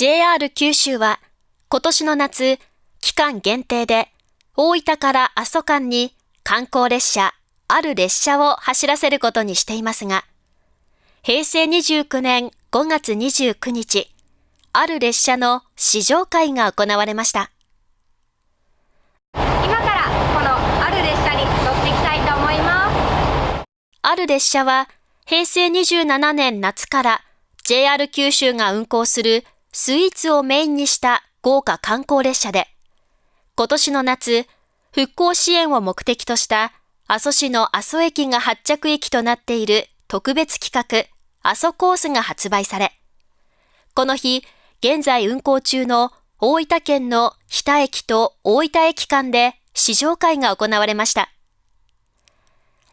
JR 九州は今年の夏、期間限定で大分から阿蘇間に観光列車、ある列車を走らせることにしていますが、平成29年5月29日、ある列車の試乗会が行われました。今からこのある列車に乗っていきたいと思います。ある列車は平成27年夏から JR 九州が運行するスイーツをメインにした豪華観光列車で、今年の夏、復興支援を目的とした阿蘇市の阿蘇駅が発着駅となっている特別企画、阿蘇コースが発売され、この日、現在運行中の大分県の日田駅と大分駅間で試乗会が行われました。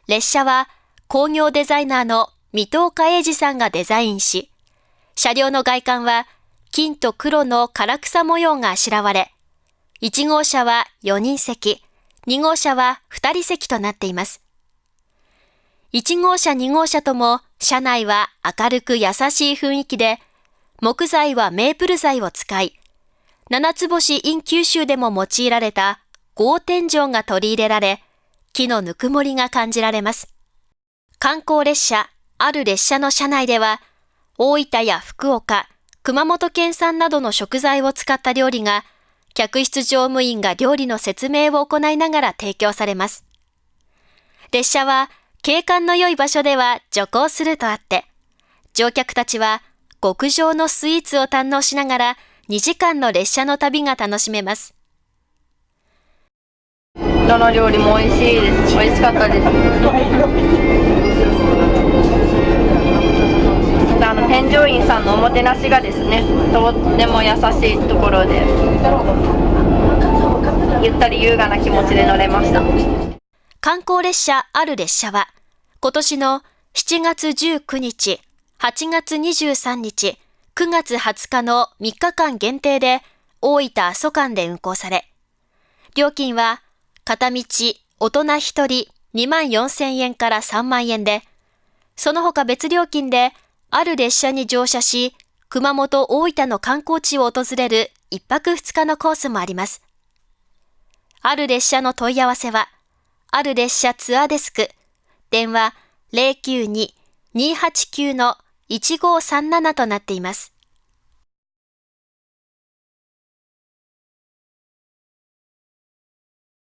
列車は工業デザイナーの水戸岡英二さんがデザインし、車両の外観は金と黒の唐草模様があしらわれ、1号車は4人席、2号車は2人席となっています。1号車2号車とも車内は明るく優しい雰囲気で、木材はメープル材を使い、七つ星 in 九州でも用いられた合天井が取り入れられ、木のぬくもりが感じられます。観光列車、ある列車の車内では、大分や福岡、熊本県産などの食材を使った料理が客室乗務員が料理の説明を行いながら提供されます。列車は景観の良い場所では徐行するとあって、乗客たちは極上のスイーツを堪能しながら2時間の列車の旅が楽しめます。どの料理も美味しいです。美味しかったです。員さんのおもてなしがですねとっても優しいところでゆったり優雅な気持ちで乗れました観光列車ある列車は今年の7月19日8月23日9月20日の3日間限定で大分阿蘇間で運行され料金は片道大人1人2万4000円から3万円でその他別料金である列車に乗車し、熊本大分の観光地を訪れる一泊二日のコースもあります。ある列車の問い合わせは、ある列車ツアーデスク、電話092-289-1537となっています。